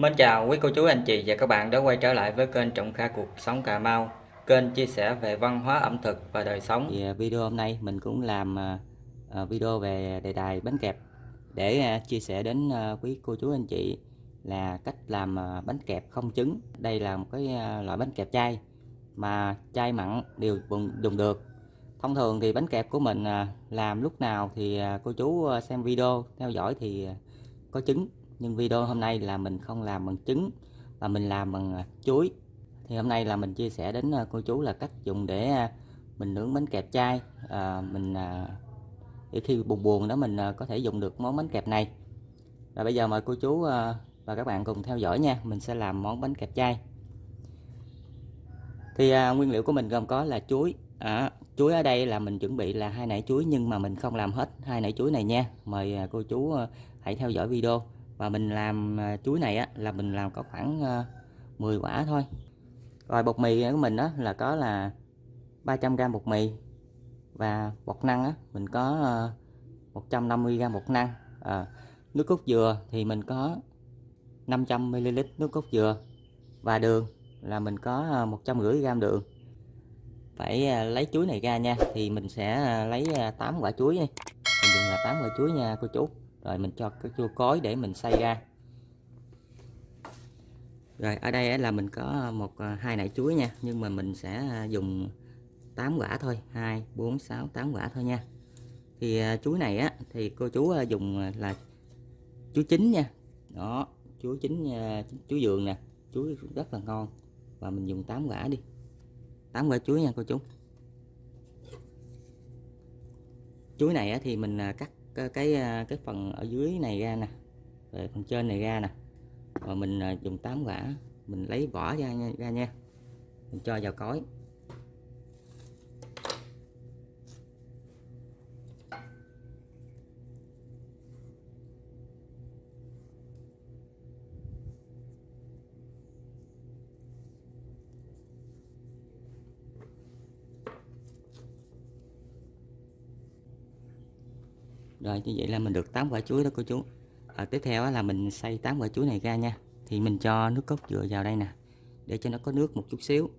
Mến chào quý cô chú, anh chị và các bạn đã quay trở lại với kênh Trọng Kha Cuộc Sống Cà Mau. Kênh chia sẻ về văn hóa ẩm thực và đời sống. Thì à, video hôm nay mình cũng làm à, à, video về đề tài bánh kẹp. Để chia sẻ đến quý cô chú, anh chị là cách làm bánh kẹp không trứng. Đây là một cái loại bánh kẹp chay mà chay mặn đều dùng được. Thông thường thì bánh kẹp của mình làm lúc nào thì cô chú xem video theo dõi thì có trứng nhưng video hôm nay là mình không làm bằng trứng mà mình làm bằng à, chuối. Thì hôm nay là mình chia sẻ đến à, cô chú là cách dùng để à, mình nướng bánh kẹp chay. à, mình để khi buồn buồn đó mình có thể dùng được món bánh kẹp này. Và bây giờ mời cô chú và các bạn cùng theo dõi nha mình sẽ làm món bánh kẹp chay. thì à, nguyên liệu của mình gồm có là chuối. À, chuối ở đây là mình chuẩn bị là hai nải chuối nhưng mà mình không làm hết hai nải chuối này nha. Mời cô chú hãy theo dõi video và mình làm à, chuối này á là mình làm có khoảng à, 10 quả thôi. Rồi bột mì của mình đó là có là 300g bột mì. Và bột năng á mình có à, 150g bột năng. À, nước cốt dừa thì mình có 500ml nước cốt dừa. Và đường là mình có 150g đường. Phải lấy chuối này ra nha thì mình sẽ lấy 8 quả chuối đi. Mình dùng là 8 quả chuối nha cô chú rồi mình cho cái chua cối để mình xay ra. Rồi ở đây là mình có một à, hai nải chuối nha, nhưng mà mình sẽ à, dùng 8 quả thôi 2 4 6 8 quả thôi nha. Thì à, chuối này á thì cô chú dùng là chuối chín nha. Đó, chuối chín chuối dường nè, chuối rất là ngon. Và mình dùng 8 quả đi. 8 quả chuối nha cô chú. Chuối này thì mình cắt cái cái, à, cái phần ở dưới này ra nè. Rồi phần trên này ra nè. Rồi mình à, dùng tám quả. Mình lấy vỏ ra nha, ra nha. Mình cho vào cối. Rồi như vậy là mình được 8 quả chuối đó cô chú. À, tiếp theo là mình xay 8 quả chuối này ra nha. Thì mình cho nước cốt dừa vào đây nè để cho nó có nước một chút xíu.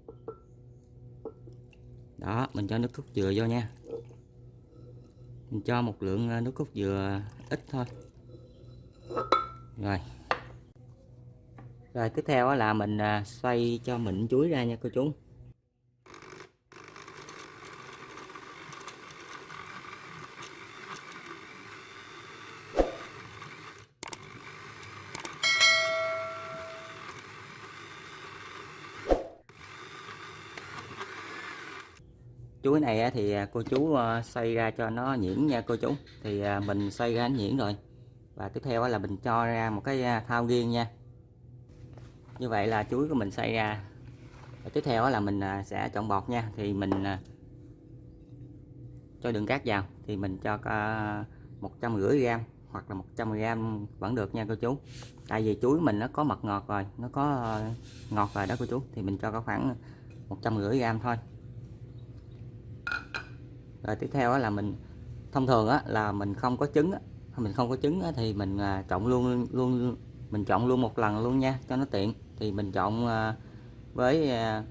Đó mình cho nước cốt dừa vô nha. Mình cho một lượng à, nước cốt dừa ít thôi. Rồi. Rồi tiếp theo là mình à, xoay cho mịn chuối ra nha cô chú. Chuối này thì à, cô chú ờ, xoay ra cho nó nhuyễn nha cô chú. Thì à, mình xoay ra nhuyễn rồi. Và tiếp theo là mình cho ra một cái à, thao riêng nha. Như vậy là chuối của mình xoay ra. Và tiếp theo là mình sẽ chọn bọt nha. Thì mình cho đường cát vào. Thì mình cho một trăm rưỡi gram hoặc là 100 gram vẫn được nha cô chú. Tại vì chuối mình nó có mật ngọt rồi. Nó có ờ, ngọt rồi đó cô chú. Thì mình cho có khoảng một trăm rưỡi gram thôi rồi tiếp theo là mình thông thường á, là mình không có trứng mình không có trứng thì mình à, chọn luôn luôn mình chọn luôn một lần luôn nha cho nó tiện. Thì mình chọn à, với à,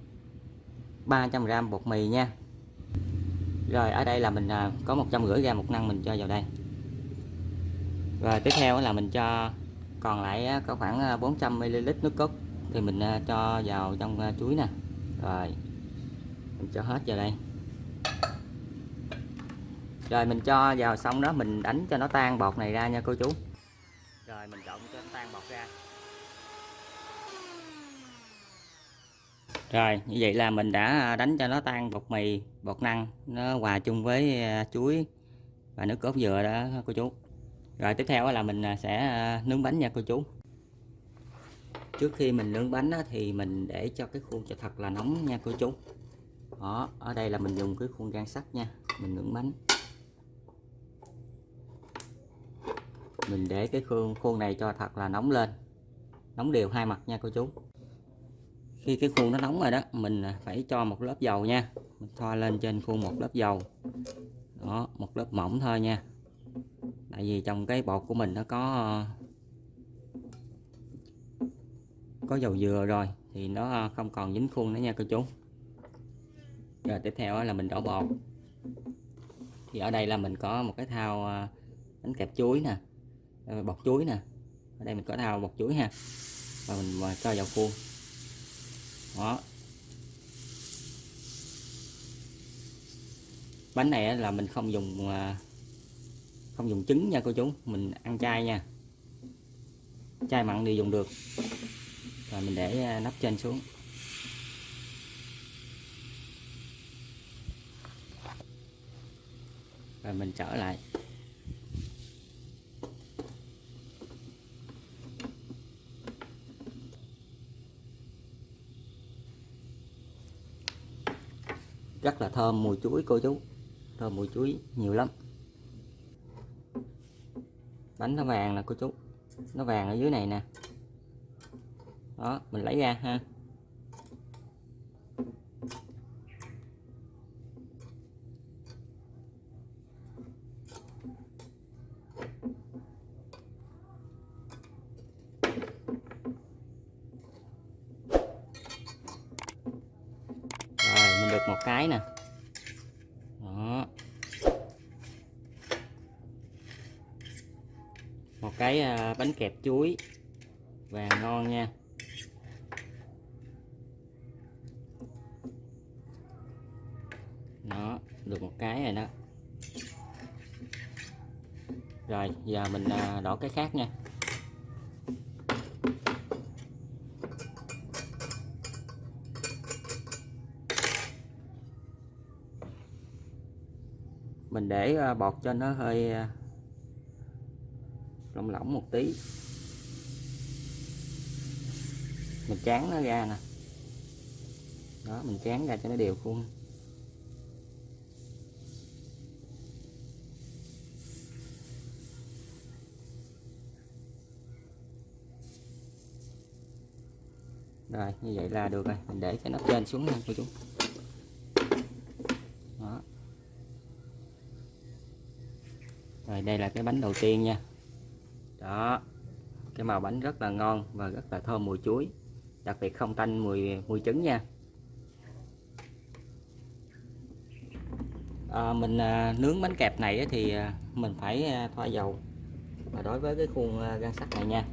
300g bột mì nha. Rồi ở đây là mình có 150 gram một năng mình cho vào đây. Rồi tiếp theo là mình cho còn lại có khoảng 400ml nước cốt thì mình cho vào trong chuối nè. Rồi mình cho hết vào đây rồi mình cho vào xong đó mình đánh cho nó tan bọt này ra nha cô chú. Rồi mình trộn cho nó tan bọt ra. Rồi như vậy là mình đã đánh cho nó tan bột mì bột năng nó hòa chung với à, chuối và nước cốt dừa đó cô chú. Rồi tiếp theo là mình à, sẽ à, nướng bánh nha cô chú. Trước khi mình nướng bánh thì mình để cho cái khuôn cho thật là nóng nha cô chú. Đó ở đây là mình dùng cái khuôn gan sắt nha mình nướng bánh mình để cái khuôn khuôn này cho thật là nóng lên. Nóng đều hai mặt nha cô chú. Khi cái khuôn nó nóng rồi đó, mình à, phải cho một lớp dầu nha. Mình thoa lên trên khuôn một lớp dầu. Đó, một lớp mỏng thôi nha. Tại vì trong cái bột của mình nó có à, có dầu dừa rồi, thì nó à, không còn dính khuôn nữa nha cô chú. Rồi tiếp theo là mình đổ bột. Thì ở đây là mình có một cái thao bánh kẹp chuối nè ờ, bột chuối nè. Ở đây mình có thao bột chuối ha. Và mình cho vào khuôn. Đó. Bánh này là mình không dùng à, không dùng trứng nha cô chú. Mình ăn chay nha. Chai mặn thì dùng được. Rồi mình để à, nắp trên xuống. Rồi mình trở lại. Rất là thơm, mùi chuối, cô chú. Thơm mùi chuối nhiều lắm. Bánh nó vàng nè, cô chú. Nó vàng ở dưới này nè. Đó, mình lấy ra ha rồi mình được một cái nè. Đó. Một cái à, bánh kẹp chuối. Và ngon nha. Nó được một cái rồi đó. Rồi, giờ mình à, đổ cái khác nha. Mình để ờ, bọt cho nó hơi ờ, lỏng lỏng một tí. Mình chán nó ra nè. Đó, mình chán ra cho nó đều khuôn. Rồi, như vậy là được rồi. Mình để cái nắp trên xuống nha, cô chú đó rồi đây là cái bánh đầu tiên nha. Đó cái màu bánh rất là ngon và rất là thơm mùi chuối đặc biệt không tanh mùi mùi trứng nha. À, mình à, nướng bánh kẹp này thì à, mình phải à, thoa dầu. Và đối với cái khuôn à, gan sắt này nha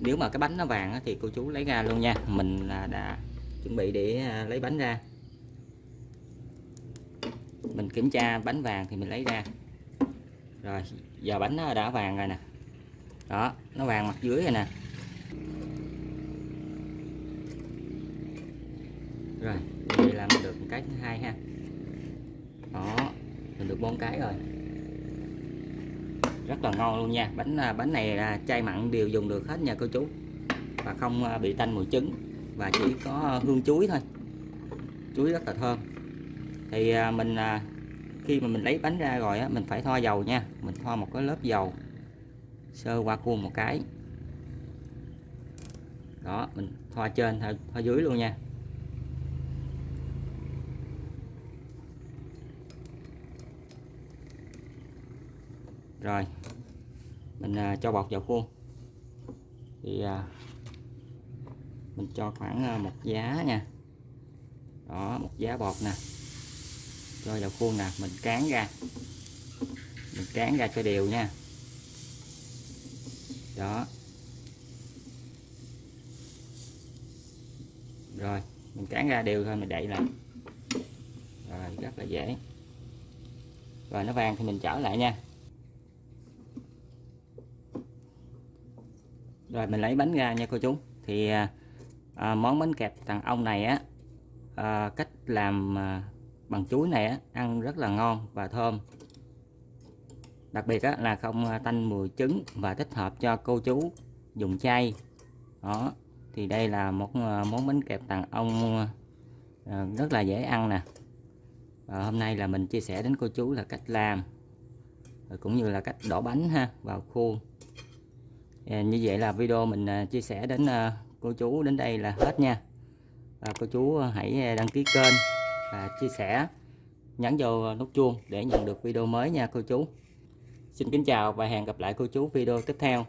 nếu mà cái bánh nó vàng thì cô chú lấy ra luôn nha. Mình là đã chuẩn bị để à, lấy bánh ra. Mình kiểm tra bánh vàng thì mình lấy ra rồi, giờ bánh nó đã vàng rồi nè. Đó, nó vàng mặt dưới rồi nè. Rồi vậy làm được một cái thứ hai ha. Đó, mình được bốn cái rồi. Rất là ngon luôn nha. Bánh à, bánh này là chay mặn đều dùng được hết nha cô chú. Và không à, bị tanh mùi trứng. Và chỉ có à, hương chuối thôi. Chuối rất là thơm. Thì mình khi mà mình lấy bánh ra rồi á mình phải thoa dầu nha. Mình thoa một cái lớp dầu sơ qua khuôn một cái. Đó mình thoa trên thoa, thoa dưới luôn nha. Rồi mình à, cho bọt vào khuôn. Thì à, mình cho khoảng à, một giá nha. Đó một giá bọt nè cho vào khuôn nè mình cán ra. Mình cán ra cho đều nha. Đó. Rồi mình cán ra đều thôi mình đậy lại. Rồi rất là dễ. Rồi nó vàng thì mình trở lại nha. Rồi mình lấy bánh ra nha cô chú. Thì à, à món bánh kẹp thằng ông này á à, cách làm à, bằng chuối này á, ăn rất là ngon và thơm. Đặc biệt á, là không à, tanh mùi trứng và thích hợp cho cô chú dùng chay. Đó thì đây là một à, món bánh kẹp tàng ông à, rất là dễ ăn nè. Và hôm nay là mình chia sẻ đến cô chú là cách làm cũng như là cách đổ bánh ha vào khuôn. À, như vậy là video mình chia sẻ đến cô chú đến đây là hết nha. Và cô chú hãy đăng ký kênh và chia sẻ nhấn vào nút chuông để nhận được video mới nha cô chú. Xin kính chào và hẹn gặp lại cô chú video tiếp theo.